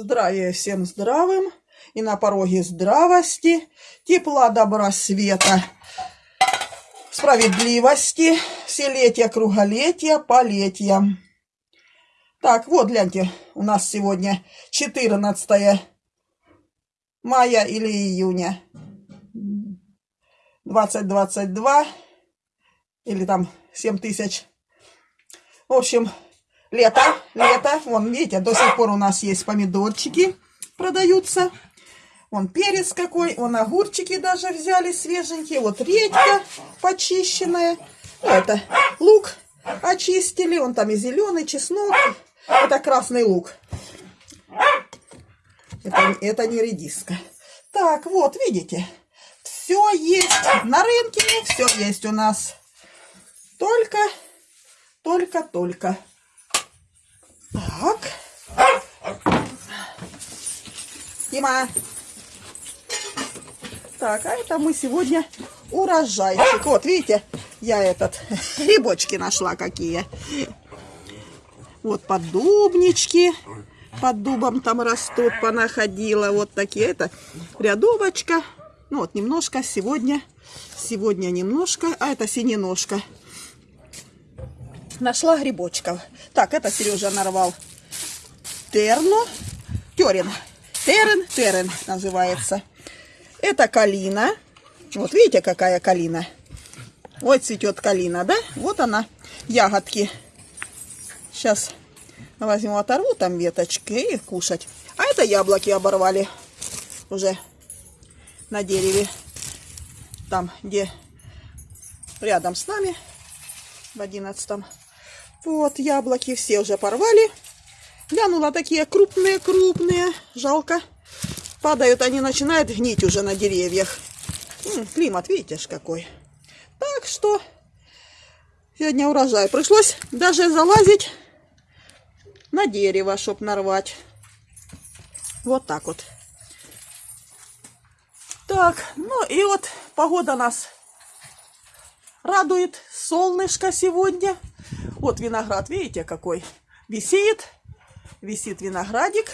Здравия всем здравым и на пороге здравости, тепла, добра, света, справедливости, вселетия, круголетия, полетия. Так, вот, гляньте, у нас сегодня 14 мая или июня 2022 или там 7 тысяч. В общем, лето, лето. Вон, видите, до сих пор у нас есть помидорчики продаются. Вон перец какой, вон огурчики даже взяли свеженькие. Вот редька почищенная. Это лук очистили. Вон там и зеленый чеснок. Это красный лук. Это, это не редиска. Так, вот, видите, все есть. На рынке все есть у нас. Только, только, только. Так. Дима. Так, а это мы сегодня урожайчик. Вот, видите, я этот, грибочки нашла какие. Вот поддубнички. Под дубом там растут, понаходила. Вот такие. Это рядовочка. Ну вот, немножко сегодня. Сегодня немножко. А это синеножка. Нашла грибочков. Так, это Сережа нарвал. Терну. Терен. Терен, терен называется. Это калина. Вот видите, какая калина. Вот цветет калина, да? Вот она, ягодки. Сейчас возьму, оторву там веточки и кушать. А это яблоки оборвали уже на дереве. Там, где рядом с нами, в одиннадцатом. Вот, яблоки все уже порвали. Глянула, такие крупные-крупные. Жалко. Падают, они начинают гнить уже на деревьях. М климат, видите ж какой. Так что сегодня урожай. Пришлось даже залазить на дерево, чтобы нарвать. Вот так вот. Так, ну и вот погода нас радует. Солнышко сегодня. Вот виноград, видите, какой висит. Висит виноградик.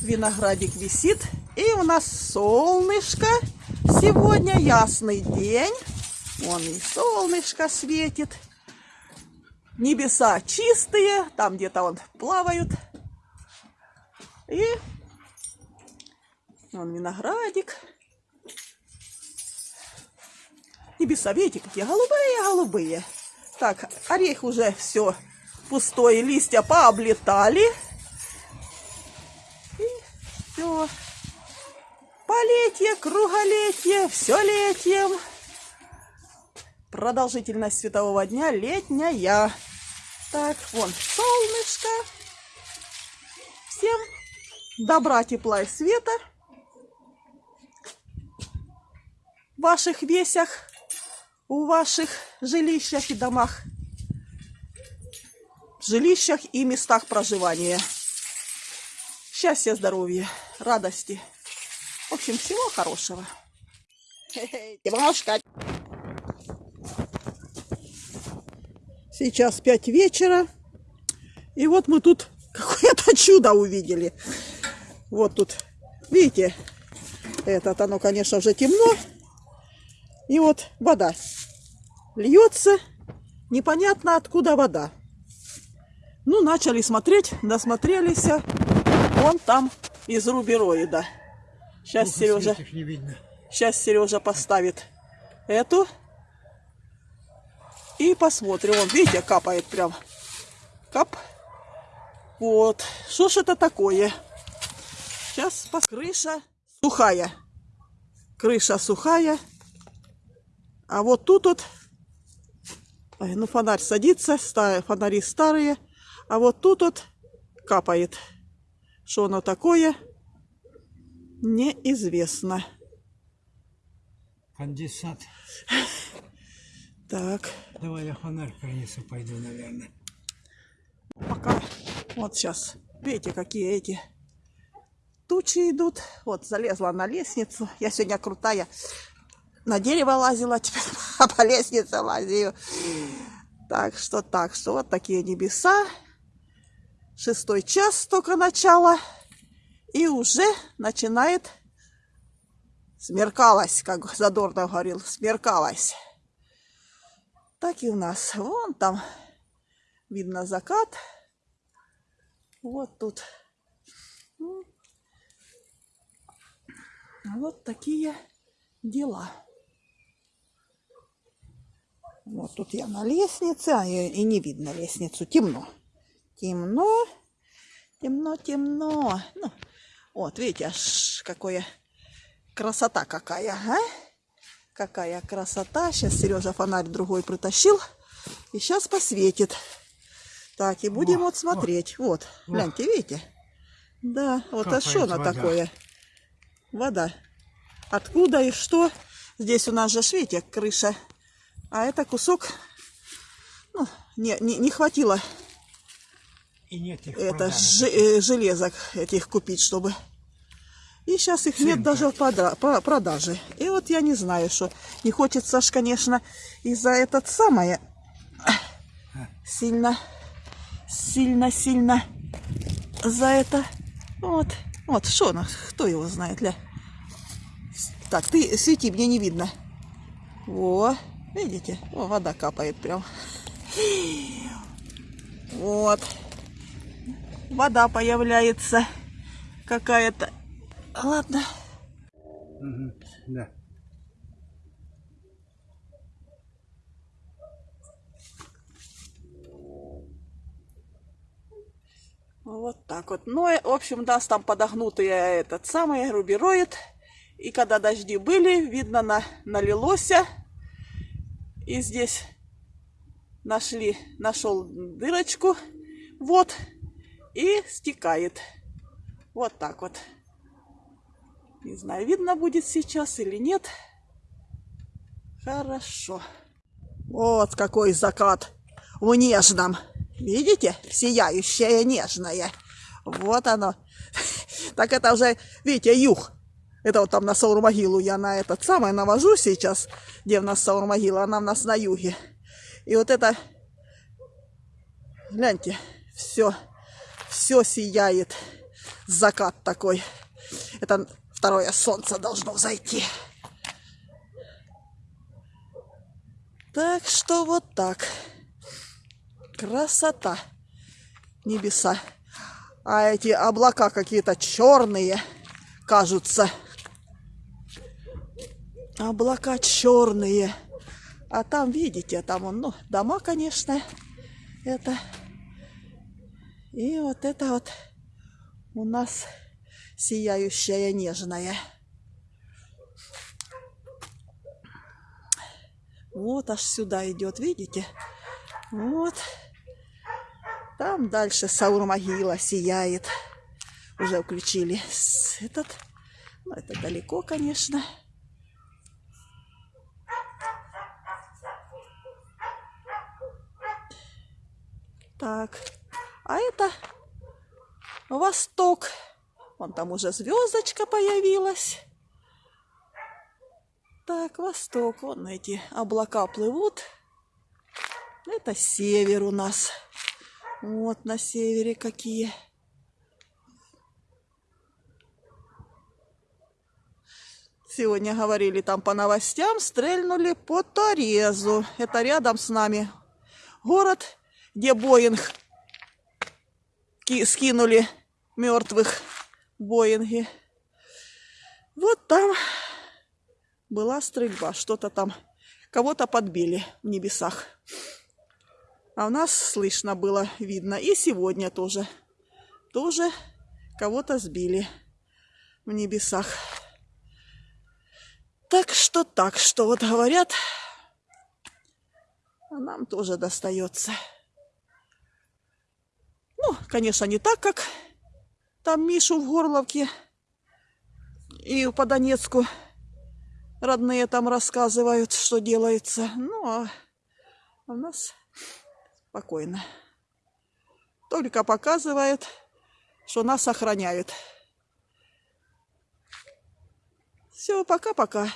Виноградик висит. И у нас солнышко. Сегодня ясный день. Вон и солнышко светит. Небеса чистые. Там где-то он плавают. И вон виноградик. Небеса, видите, какие голубые-голубые. Так, орех уже все пустое, листья пооблетали. И все. Полетие, круголетие, все летием. Продолжительность светового дня летняя. Так, вон солнышко. Всем добра, тепла и света. В ваших весях у ваших жилищах и домах, жилищах и местах проживания. Счастья, здоровья, радости. В общем, всего хорошего. Тимошка. Сейчас 5 вечера. И вот мы тут какое-то чудо увидели. Вот тут, видите, этот, оно, конечно, уже темно. И вот вода льется, непонятно откуда вода. Ну, начали смотреть, досмотрелись. Вон там из рубероида. Сейчас Сережа, сейчас Сережа поставит эту. И посмотрим. Вон, видите, капает прям. Кап. Вот. Что ж это такое? Сейчас пос... крыша сухая. Крыша сухая. А вот тут вот Ой, ну, фонарь садится, фонари старые. А вот тут вот капает. Что оно такое, неизвестно. Конденсат. Так. Давай я фонарь принесу, пойду, наверное. Пока. Вот сейчас. Видите, какие эти тучи идут. Вот, залезла на лестницу. Я сегодня крутая. На дерево лазила, теперь по лестнице лазию. Так что, так что, вот такие небеса. Шестой час только начало. И уже начинает смеркалось, как Задорнов говорил, смеркалось. Так и у нас. Вон там видно закат. Вот тут. Вот такие дела. Вот тут я на лестнице, а и не видно лестницу. Темно. Темно. Темно, темно. Ну, вот, видите, аж какое красота какая, а? Какая красота. Сейчас Сережа фонарь другой притащил. И сейчас посветит. Так, и будем О, вот смотреть. Вот, о. гляньте, видите? Да, вот а что она вода. такое? Вода. Откуда и что? Здесь у нас же, видите, крыша. А это кусок, ну, не, не, не хватило И нет их это же- э, железок этих купить, чтобы... И сейчас их нет Цинка. даже в продаже. И вот я не знаю, что... Не хочется ж, конечно, из-за этот самое... Сильно, сильно, сильно за это... Вот, вот, что кто его знает, ля. Так, ты свети, мне не видно. Во, видите? О, вода капает прям. Вот вода появляется какая-то. Ладно. Да. Вот так вот. Ну, в общем, даст там подогнутые этот самый рубероид. И когда дожди были, видно, на, налилося. И здесь нашли, нашел дырочку. Вот. И стекает. Вот так вот. Не знаю, видно будет сейчас или нет. Хорошо. Вот какой закат в нежном. Видите? Сияющее нежное. Вот оно. Так это уже, видите, юг. Это вот там на Саурмогилу я на этот самый навожу сейчас, где у нас Саурмогила, она у нас на юге. И вот это, гляньте, все, все сияет. Закат такой. Это второе солнце должно взойти. Так что вот так. Красота. Небеса. А эти облака какие-то черные кажутся. Облака черные. А там, видите, там он, ну, дома, конечно, это. И вот это вот у нас сияющая нежная. Вот аж сюда идет, видите? Вот. Там дальше Саурмогила сияет. Уже включили этот. Ну, это далеко, конечно. Так. А это восток. Вон там уже звездочка появилась. Так, восток. Вон эти облака плывут. Это север у нас. Вот на севере какие. Сегодня говорили там по новостям, стрельнули по Торезу. Это рядом с нами город, где Боинг ки- скинули мертвых Боинги. Вот там была стрельба, что-то там, кого-то подбили в небесах. А у нас слышно было, видно. И сегодня тоже. Тоже кого-то сбили в небесах. Так что так, что вот говорят, а нам тоже достается. Ну, конечно, не так, как там Мишу в Горловке и по Донецку родные там рассказывают, что делается. Ну, а у нас спокойно. Только показывает, что нас охраняют. Все, пока-пока.